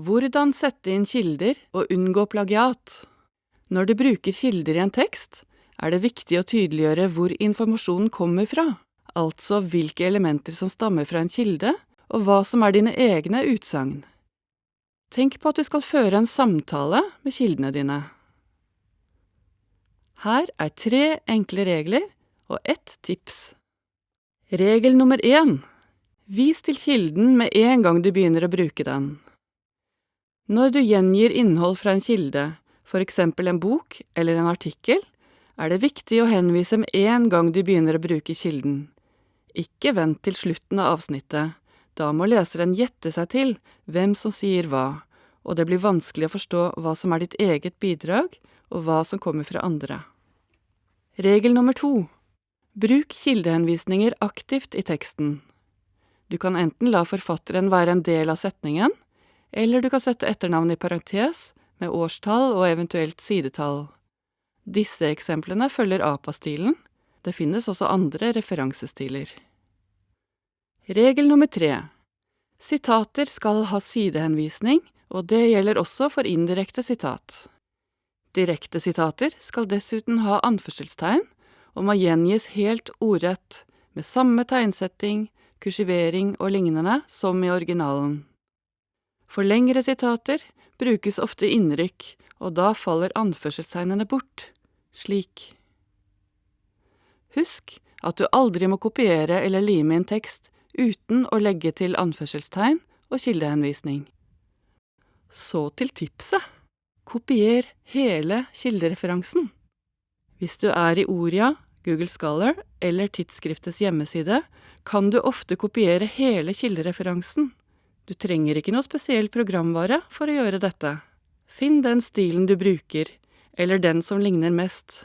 Hvordan sette inn kilder og unngå plagiat? Når du bruker kilder i en tekst, er det viktig å tydeliggjøre hvor informasjonen kommer fra, altså hvilke elementer som stammer fra en kilde, og hva som er dine egne utsagn. Tenk på at du skal føre en samtale med kildene dine. Her er tre enkle regler og ett tips. Regel nummer én Vis til kilden med en gang du begynner å bruke den. Når du gjengir innhold fra en kilde, for eksempel en bok eller en artikkel, er det viktig å henvise med en gang du begynner å bruke kilden. Ikke vent til slutten av avsnittet, da må leseren gjette seg til hvem som sier hva, og det blir vanskelig å forstå hva som er ditt eget bidrag, og hva som kommer fra andre. Regel nummer to Bruk kildehenvisninger aktivt i teksten. Du kan enten la forfatteren være en del av setningen, eller du kan sette etternavnet i parentes med årstall og eventuelt sidetall. Disse eksemplene følger APA-stilen. Det finnes også andre referansestiler. Regel nummer tre Sitater skal ha sidehenvisning, og det gjelder også for indirekte sitat. Direkte sitater skal dessuten ha anførselstegn og må gjengis helt ordrett, med samme tegnsetting, kursivering og lignende som i originalen. For lengre sitater brukes ofte innrykk, og da faller anførselstegnene bort, slik. Husk at du aldri må kopiere eller lime inn tekst uten å legge til anførselstegn og kildehenvisning. Så til tipset. Kopier hele kildereferansen. Hvis du er i Oria, Google Scholar eller tidsskriftets hjemmeside, kan du ofte kopiere hele kildereferansen. Du trenger ikke noe spesiell programvare for å gjøre dette. Finn den stilen du bruker, eller den som ligner mest.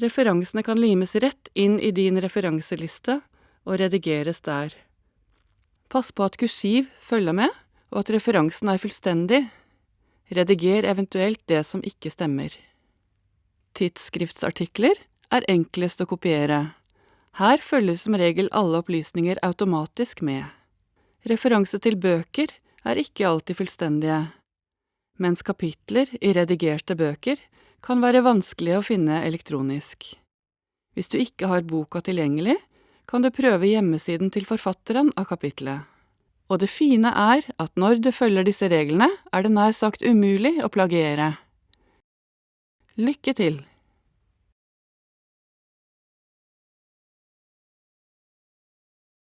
Referansene kan limes rett inn i din referanseliste og redigeres der. Pass på at kursiv følger med, og at referansen er fullstendig. Rediger eventuelt det som ikke stemmer. Tidsskriftsartikler er enklest å kopiere. Her følger som regel alle opplysninger automatisk med. Referanse til bøker er ikke alltid fullstendige, mens kapitler i redigerte bøker kan være vanskelige å finne elektronisk. Hvis du ikke har boka tilgjengelig, kan du prøve hjemmesiden til forfatteren av kapitlet. Og det fine er at når du følger disse reglene, er det nær sagt umulig å plagiere. Lykke til!